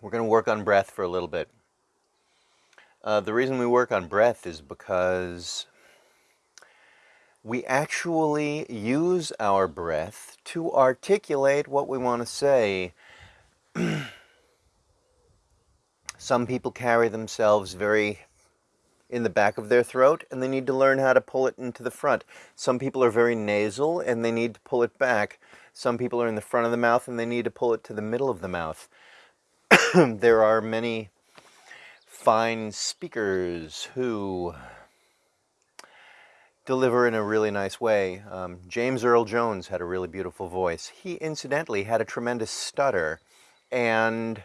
we're going to work on breath for a little bit. Uh, the reason we work on breath is because we actually use our breath to articulate what we want to say. Some people carry themselves very in the back of their throat and they need to learn how to pull it into the front. Some people are very nasal and they need to pull it back. Some people are in the front of the mouth and they need to pull it to the middle of the mouth. there are many fine speakers who deliver in a really nice way. Um, James Earl Jones had a really beautiful voice. He incidentally had a tremendous stutter and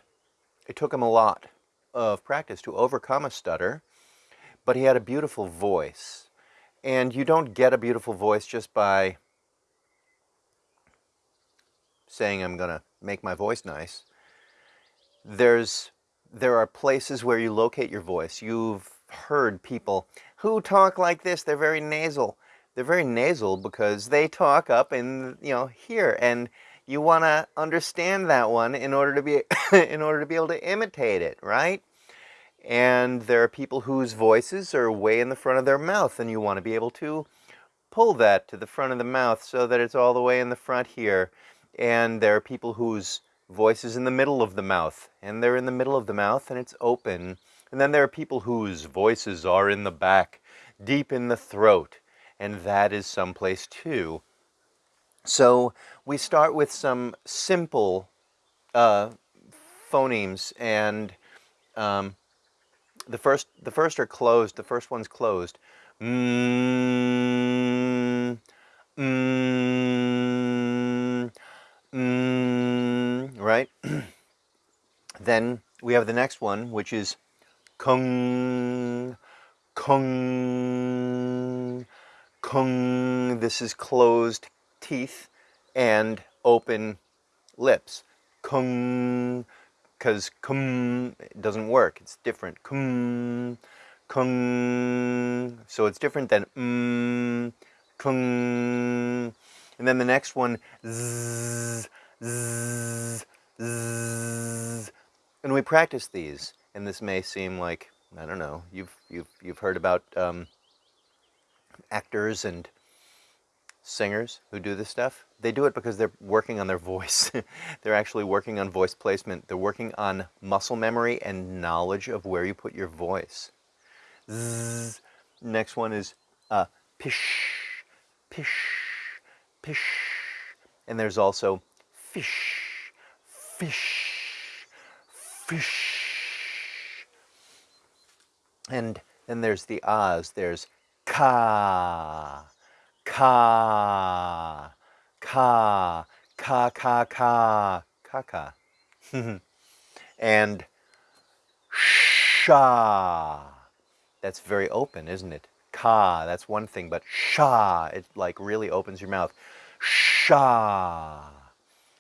it took him a lot of practice to overcome a stutter, but he had a beautiful voice. And you don't get a beautiful voice just by saying I'm going to make my voice nice. There's there are places where you locate your voice. You've heard people who talk like this, they're very nasal. They're very nasal because they talk up in, you know, here and you want to understand that one in order to be in order to be able to imitate it, right? And there are people whose voices are way in the front of their mouth and you want to be able to pull that to the front of the mouth so that it's all the way in the front here. And there are people whose voice is in the middle of the mouth and they're in the middle of the mouth and it's open. And then there are people whose voices are in the back, deep in the throat, and that is someplace too. So we start with some simple uh, phonemes and um, the first the first are closed. The first one's closed. Mm, mm, mm, right? Then we have the next one, which is kung, kung, kung. This is closed teeth and open lips. Kung, because kum doesn't work. It's different. Kum, kung. So it's different than mm, kung. And then the next one, zzz, zzz, zzz. And we practice these. And this may seem like, I don't know, you've, you've, you've heard about um, actors and singers who do this stuff, they do it because they're working on their voice. they're actually working on voice placement. They're working on muscle memory and knowledge of where you put your voice. Zzz. Next one is uh, pish, pish, pish. And there's also fish, fish, fish. And then there's the ahs. There's ka, ka, ka, ka, ka, ka, ka, ka. and sha. That's very open, isn't it? Ka, that's one thing, but sha, it like really opens your mouth. Sha,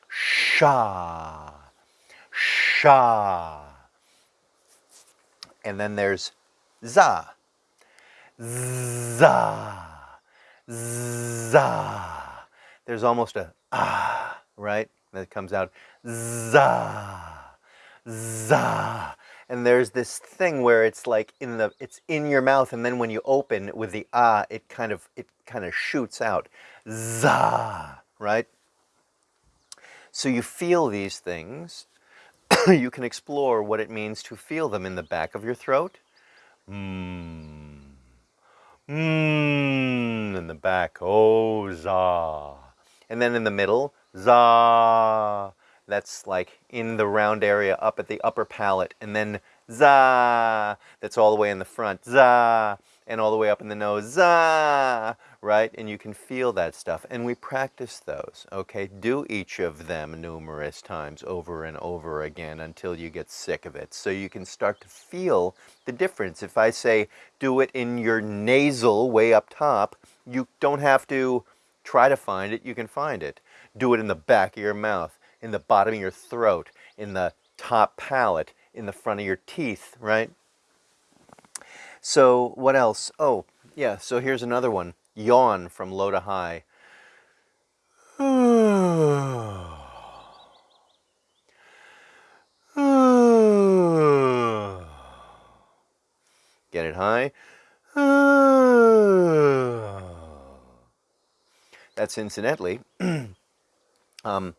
sha, sha. And then there's za, za za. There's almost a ah, right? That comes out za, za. And there's this thing where it's like in the, it's in your mouth, and then when you open with the ah, it kind of, it kind of shoots out. Za, right? So you feel these things. you can explore what it means to feel them in the back of your throat. Mmm mmm in the back, oh, za. And then in the middle, za. That's like in the round area up at the upper palate. And then za, that's all the way in the front, za and all the way up in the nose, ah, right? And you can feel that stuff. And we practice those, okay? Do each of them numerous times over and over again until you get sick of it. So you can start to feel the difference. If I say do it in your nasal way up top, you don't have to try to find it, you can find it. Do it in the back of your mouth, in the bottom of your throat, in the top palate, in the front of your teeth, right? So what else? Oh, yeah, so here's another one. Yawn from low to high. Get it high. That's incidentally um,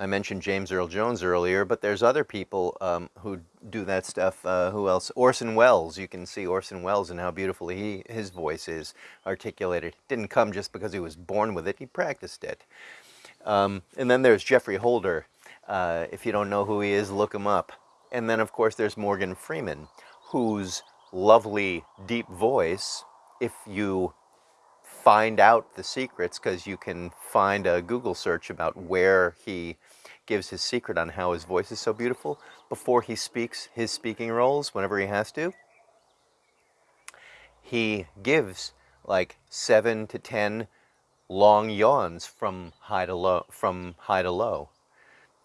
I mentioned James Earl Jones earlier, but there's other people um, who do that stuff. Uh, who else? Orson Welles. You can see Orson Welles and how beautifully he, his voice is articulated. Didn't come just because he was born with it. He practiced it. Um, and then there's Geoffrey Holder. Uh, if you don't know who he is, look him up. And then, of course, there's Morgan Freeman, whose lovely, deep voice, if you find out the secrets, because you can find a Google search about where he gives his secret on how his voice is so beautiful before he speaks his speaking roles whenever he has to. He gives like seven to ten long yawns from high to low. From high to low.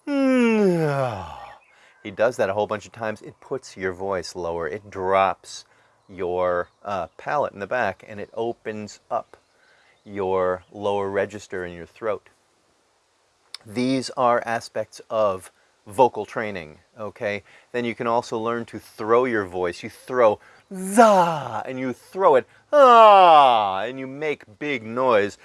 He does that a whole bunch of times. It puts your voice lower. It drops your uh, palate in the back and it opens up your lower register in your throat. These are aspects of vocal training, okay? Then you can also learn to throw your voice. You throw za and you throw it ah and you make big noise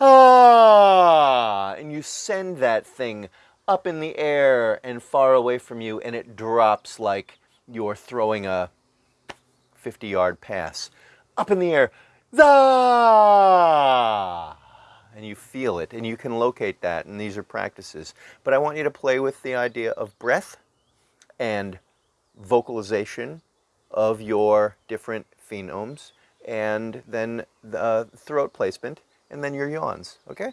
ah and you send that thing up in the air and far away from you and it drops like you're throwing a 50 yard pass up in the air the and you feel it and you can locate that and these are practices. But I want you to play with the idea of breath and vocalization of your different phonemes and then the throat placement and then your yawns okay